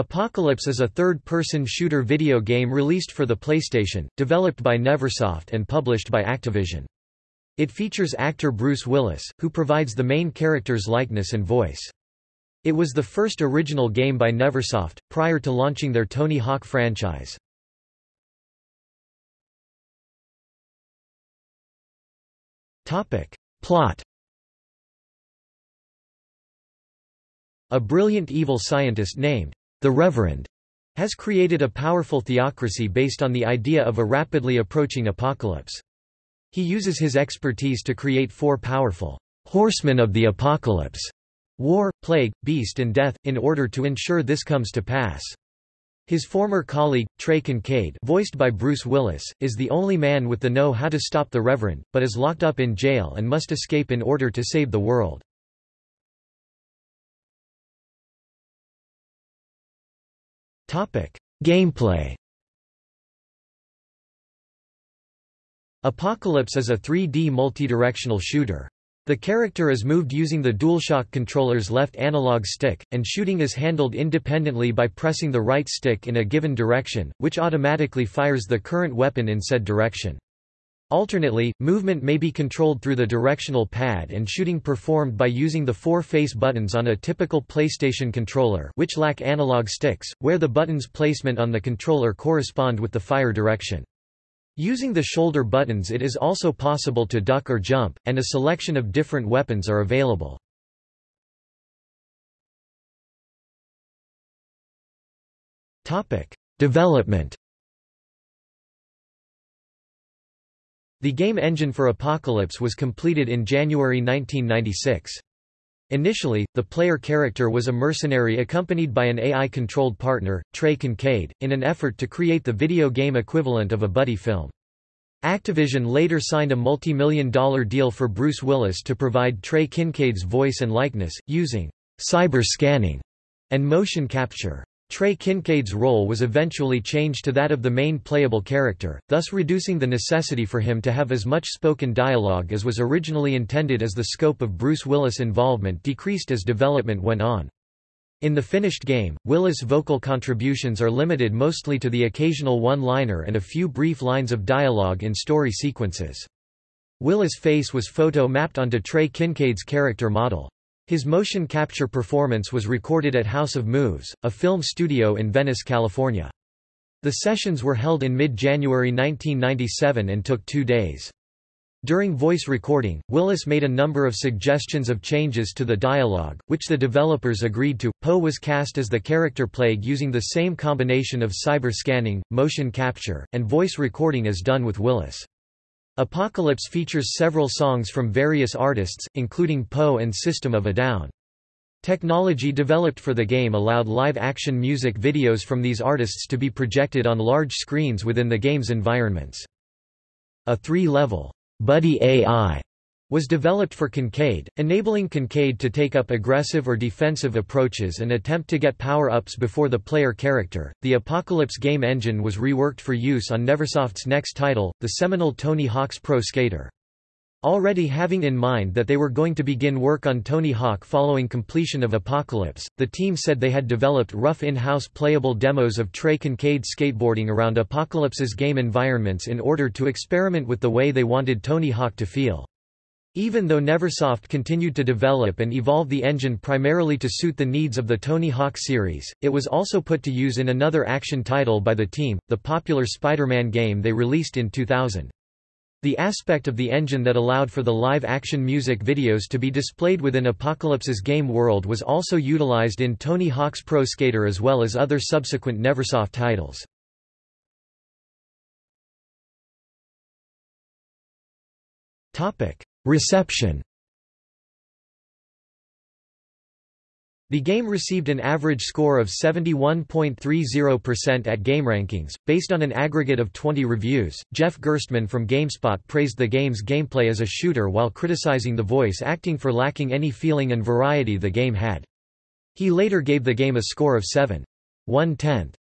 Apocalypse is a third-person shooter video game released for the PlayStation, developed by Neversoft and published by Activision. It features actor Bruce Willis, who provides the main character's likeness and voice. It was the first original game by Neversoft, prior to launching their Tony Hawk franchise. Plot A brilliant evil scientist named the Reverend has created a powerful theocracy based on the idea of a rapidly approaching apocalypse. He uses his expertise to create four powerful horsemen of the apocalypse war, plague, beast and death, in order to ensure this comes to pass. His former colleague, Trey Kincaid voiced by Bruce Willis, is the only man with the know how to stop the Reverend, but is locked up in jail and must escape in order to save the world. Gameplay Apocalypse is a 3D multidirectional shooter. The character is moved using the DualShock controller's left analog stick, and shooting is handled independently by pressing the right stick in a given direction, which automatically fires the current weapon in said direction. Alternately, movement may be controlled through the directional pad and shooting performed by using the four face buttons on a typical PlayStation controller which lack analog sticks, where the buttons' placement on the controller correspond with the fire direction. Using the shoulder buttons it is also possible to duck or jump, and a selection of different weapons are available. Development The game engine for Apocalypse was completed in January 1996. Initially, the player character was a mercenary accompanied by an AI-controlled partner, Trey Kincaid, in an effort to create the video game equivalent of a buddy film. Activision later signed a multi-million dollar deal for Bruce Willis to provide Trey Kincaid's voice and likeness, using cyber scanning and motion capture. Trey Kincaid's role was eventually changed to that of the main playable character, thus reducing the necessity for him to have as much spoken dialogue as was originally intended as the scope of Bruce Willis' involvement decreased as development went on. In the finished game, Willis' vocal contributions are limited mostly to the occasional one-liner and a few brief lines of dialogue in story sequences. Willis' face was photo-mapped onto Trey Kincaid's character model. His motion capture performance was recorded at House of Moves, a film studio in Venice, California. The sessions were held in mid-January 1997 and took two days. During voice recording, Willis made a number of suggestions of changes to the dialogue, which the developers agreed to. Poe was cast as the character Plague using the same combination of cyber scanning, motion capture, and voice recording as done with Willis. Apocalypse features several songs from various artists, including Poe and System of a Down. Technology developed for the game allowed live-action music videos from these artists to be projected on large screens within the game's environments. A three-level, Buddy AI was developed for Kincaid, enabling Kincaid to take up aggressive or defensive approaches and attempt to get power-ups before the player character. The Apocalypse game engine was reworked for use on Neversoft's next title, the seminal Tony Hawk's Pro Skater. Already having in mind that they were going to begin work on Tony Hawk following completion of Apocalypse, the team said they had developed rough in-house playable demos of Trey Kincaid skateboarding around Apocalypse's game environments in order to experiment with the way they wanted Tony Hawk to feel. Even though Neversoft continued to develop and evolve the engine primarily to suit the needs of the Tony Hawk series, it was also put to use in another action title by the team, the popular Spider-Man game they released in 2000. The aspect of the engine that allowed for the live-action music videos to be displayed within Apocalypse's game world was also utilized in Tony Hawk's Pro Skater as well as other subsequent Neversoft titles. Topic: Reception The game received an average score of 71.30% at GameRankings, based on an aggregate of 20 reviews. Jeff Gerstmann from GameSpot praised the game's gameplay as a shooter while criticizing the voice acting for lacking any feeling and variety the game had. He later gave the game a score of 7. 1 tenth